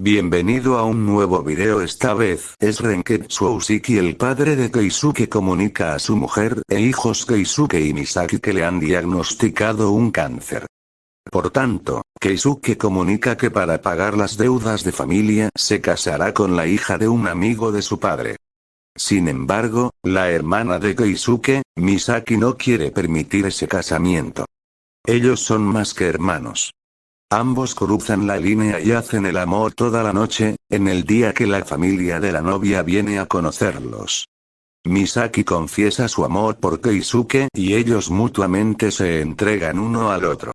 Bienvenido a un nuevo video esta vez es Renketsu Usiki el padre de Keisuke comunica a su mujer e hijos Keisuke y Misaki que le han diagnosticado un cáncer. Por tanto, Keisuke comunica que para pagar las deudas de familia se casará con la hija de un amigo de su padre. Sin embargo, la hermana de Keisuke, Misaki no quiere permitir ese casamiento. Ellos son más que hermanos. Ambos cruzan la línea y hacen el amor toda la noche, en el día que la familia de la novia viene a conocerlos. Misaki confiesa su amor por Keisuke y ellos mutuamente se entregan uno al otro.